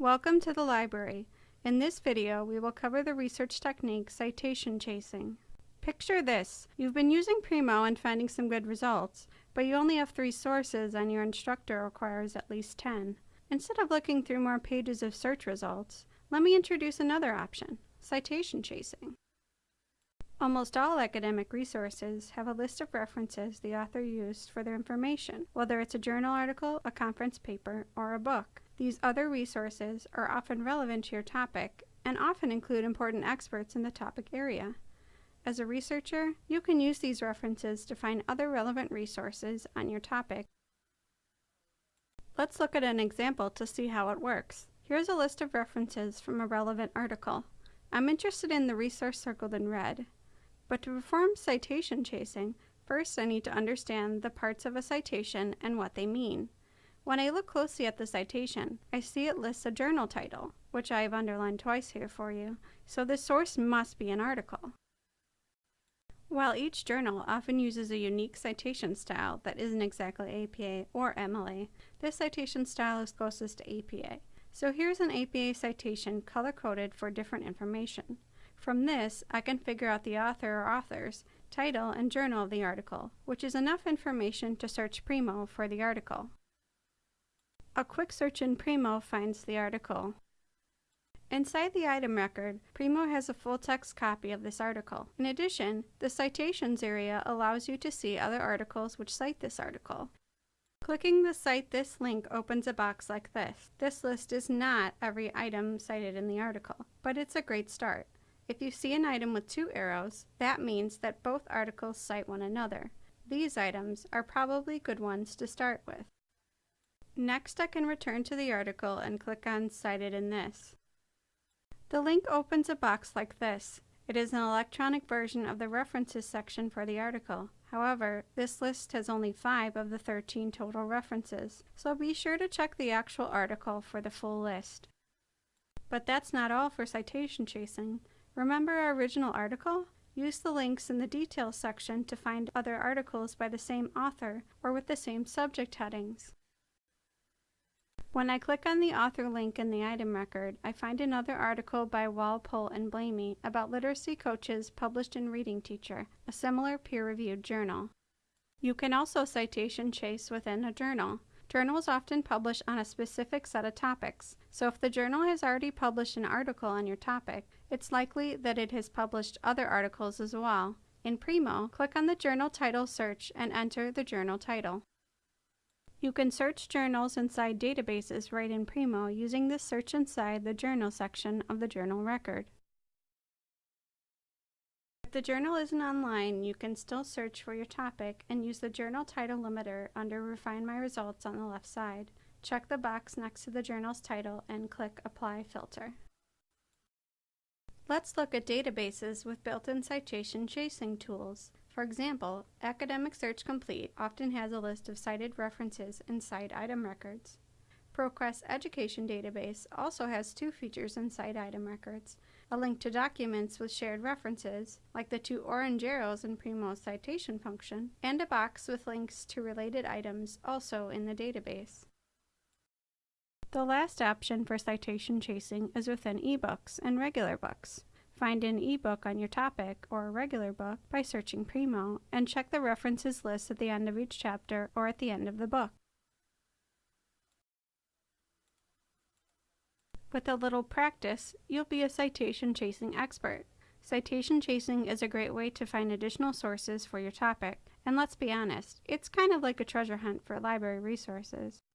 Welcome to the library. In this video, we will cover the research technique citation chasing. Picture this. You've been using Primo and finding some good results, but you only have three sources and your instructor requires at least 10. Instead of looking through more pages of search results, let me introduce another option, citation chasing. Almost all academic resources have a list of references the author used for their information, whether it's a journal article, a conference paper, or a book. These other resources are often relevant to your topic and often include important experts in the topic area. As a researcher, you can use these references to find other relevant resources on your topic. Let's look at an example to see how it works. Here's a list of references from a relevant article. I'm interested in the resource circled in red. But to perform citation chasing, first I need to understand the parts of a citation and what they mean. When I look closely at the citation, I see it lists a journal title, which I have underlined twice here for you, so the source must be an article. While each journal often uses a unique citation style that isn't exactly APA or MLA, this citation style is closest to APA. So here's an APA citation color-coded for different information. From this, I can figure out the author or authors, title, and journal of the article, which is enough information to search Primo for the article. A quick search in Primo finds the article. Inside the item record, Primo has a full-text copy of this article. In addition, the Citations area allows you to see other articles which cite this article. Clicking the Cite This link opens a box like this. This list is not every item cited in the article, but it's a great start. If you see an item with two arrows, that means that both articles cite one another. These items are probably good ones to start with. Next, I can return to the article and click on Cited in this. The link opens a box like this. It is an electronic version of the references section for the article. However, this list has only 5 of the 13 total references, so be sure to check the actual article for the full list. But that's not all for citation chasing. Remember our original article? Use the links in the details section to find other articles by the same author or with the same subject headings. When I click on the author link in the item record, I find another article by Walpole and Blamey about literacy coaches published in Reading Teacher, a similar peer-reviewed journal. You can also citation chase within a journal. Journals often publish on a specific set of topics, so if the journal has already published an article on your topic, it's likely that it has published other articles as well. In Primo, click on the journal title search and enter the journal title. You can search journals inside databases right in Primo using the Search Inside the Journal section of the journal record. If the journal isn't online, you can still search for your topic and use the journal title limiter under Refine My Results on the left side. Check the box next to the journal's title and click Apply Filter. Let's look at databases with built-in citation chasing tools. For example, Academic Search Complete often has a list of cited references and cite item records. ProQuest Education Database also has two features in cite item records, a link to documents with shared references, like the two orange arrows in Primo's citation function, and a box with links to related items also in the database. The last option for citation chasing is within ebooks and regular books. Find an ebook on your topic or a regular book by searching Primo and check the references list at the end of each chapter or at the end of the book. With a little practice, you'll be a citation chasing expert. Citation chasing is a great way to find additional sources for your topic, and let's be honest, it's kind of like a treasure hunt for library resources.